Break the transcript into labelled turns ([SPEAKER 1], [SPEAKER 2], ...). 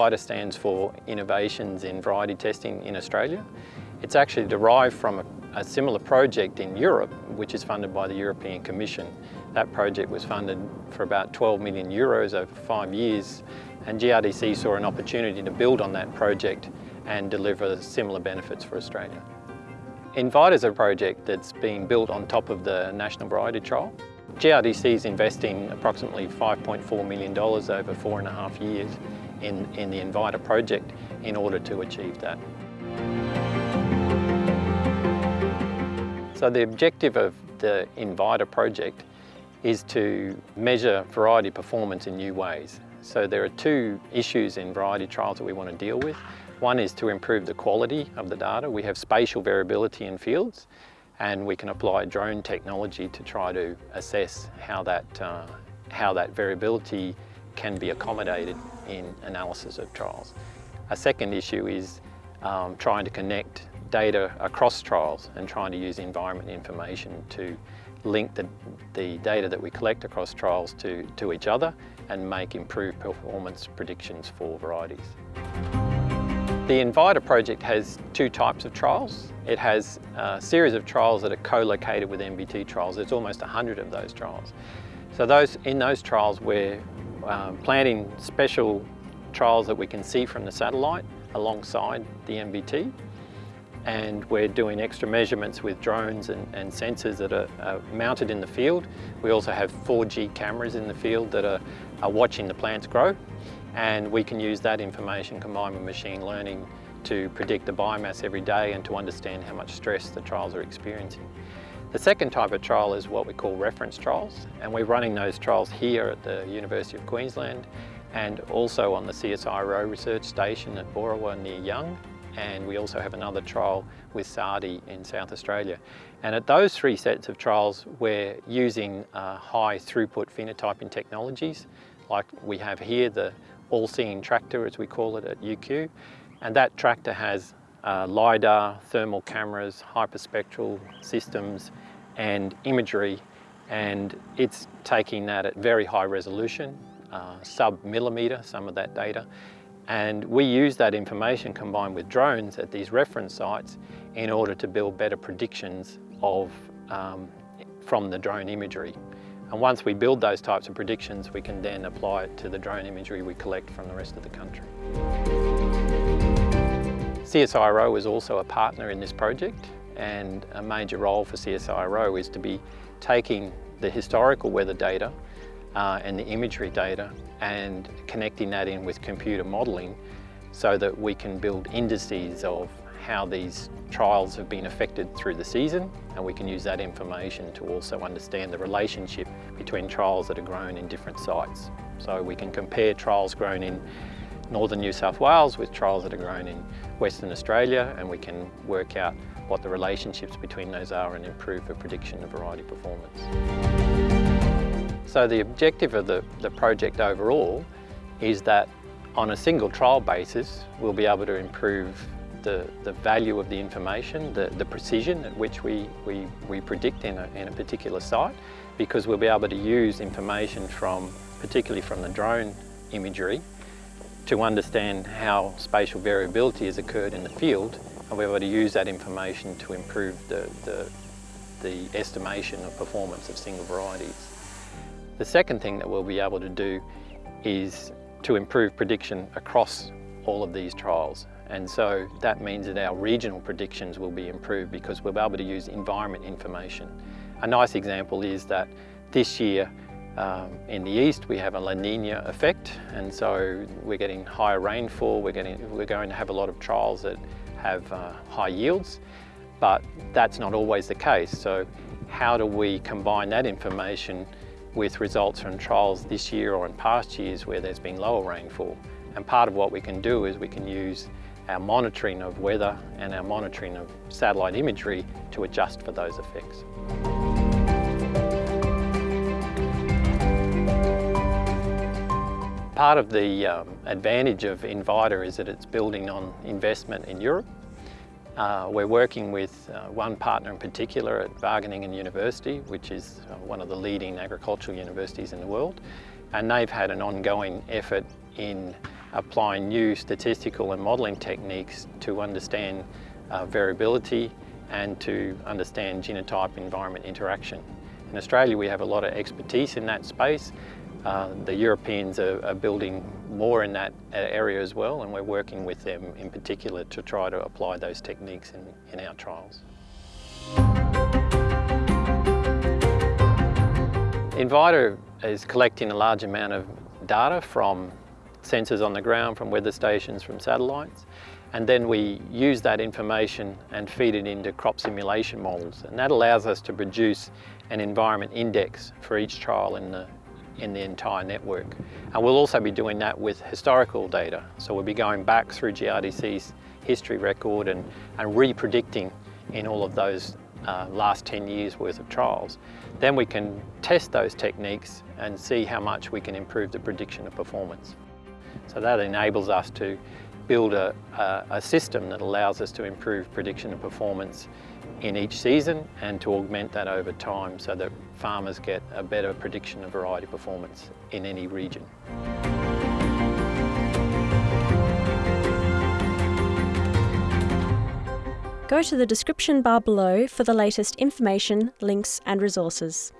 [SPEAKER 1] INVITA stands for Innovations in Variety Testing in Australia. It's actually derived from a, a similar project in Europe, which is funded by the European Commission. That project was funded for about 12 million euros over five years, and GRDC saw an opportunity to build on that project and deliver similar benefits for Australia. INVITA is a project that's being built on top of the National Variety Trial. GRDC is investing approximately $5.4 million over four and a half years in, in the INVITA project in order to achieve that. So the objective of the INVITA project is to measure variety performance in new ways. So there are two issues in variety trials that we want to deal with. One is to improve the quality of the data. We have spatial variability in fields and we can apply drone technology to try to assess how that, uh, how that variability can be accommodated in analysis of trials. A second issue is um, trying to connect data across trials and trying to use environment information to link the, the data that we collect across trials to, to each other and make improved performance predictions for varieties. The INVITA project has two types of trials. It has a series of trials that are co-located with NVT trials. There's almost 100 of those trials. So those, in those trials we're um, planning special trials that we can see from the satellite alongside the NVT and we're doing extra measurements with drones and, and sensors that are, are, mounted in the field. We also have 4G cameras in the field that are, are watching the plants grow and we can use that information combined with machine learning to predict the biomass every day and to understand how much stress the trials are experiencing. The second type of trial is what we call reference trials and we're running those trials here at the University of Queensland and also on the CSIRO research station at Boorowa near Young and we also have another trial with SARDI in South Australia. And at those three sets of trials, we're using uh, high throughput phenotyping technologies, like we have here, the all-seeing tractor, as we call it at UQ. And that tractor has uh, LiDAR, thermal cameras, hyperspectral systems, and imagery. And it's taking that at very high resolution, uh, sub-millimeter, some of that data, and we use that information combined with drones at these reference sites in order to build better predictions of, um, from the drone imagery. And once we build those types of predictions, we can then apply it to the drone imagery we collect from the rest of the country. CSIRO is also a partner in this project and a major role for CSIRO is to be taking the historical weather data uh, and the imagery data and connecting that in with computer modelling so that we can build indices of how these trials have been affected through the season and we can use that information to also understand the relationship between trials that are grown in different sites. So we can compare trials grown in northern New South Wales with trials that are grown in Western Australia and we can work out what the relationships between those are and improve the prediction of variety performance. So the objective of the, the project overall is that on a single trial basis, we'll be able to improve the, the value of the information, the, the precision at which we, we, we predict in a, in a particular site, because we'll be able to use information from, particularly from the drone imagery, to understand how spatial variability has occurred in the field, and we're able to use that information to improve the, the, the estimation of performance of single varieties. The second thing that we'll be able to do is to improve prediction across all of these trials. And so that means that our regional predictions will be improved because we'll be able to use environment information. A nice example is that this year um, in the east we have a La Nina effect and so we're getting higher rainfall, we're, getting, we're going to have a lot of trials that have uh, high yields, but that's not always the case. So how do we combine that information with results from trials this year or in past years where there's been lower rainfall. And part of what we can do is we can use our monitoring of weather and our monitoring of satellite imagery to adjust for those effects. Part of the um, advantage of INVITA is that it's building on investment in Europe uh, we're working with uh, one partner in particular at Wageningen University, which is uh, one of the leading agricultural universities in the world. And they've had an ongoing effort in applying new statistical and modelling techniques to understand uh, variability and to understand genotype environment interaction. In Australia we have a lot of expertise in that space. Uh, the Europeans are, are, building more in that uh, area as well and we're working with them in particular to try to apply those techniques in, in our trials. INVITA is collecting a large amount of data from sensors on the ground, from weather stations, from satellites. And then we use that information and feed it into crop simulation models. And that allows us to produce an environment index for each trial in the, in the entire network. And we'll also be doing that with historical data. So we'll be going back through GRDC's history record and, and re-predicting in all of those uh, last 10 years worth of trials. Then we can test those techniques and see how much we can improve the prediction of performance. So that enables us to build a, a, a, system that allows us to improve prediction of performance in each season and to augment that over time so that farmers get a better prediction of variety performance in any region.
[SPEAKER 2] Go to the description bar below for the latest information, links and resources.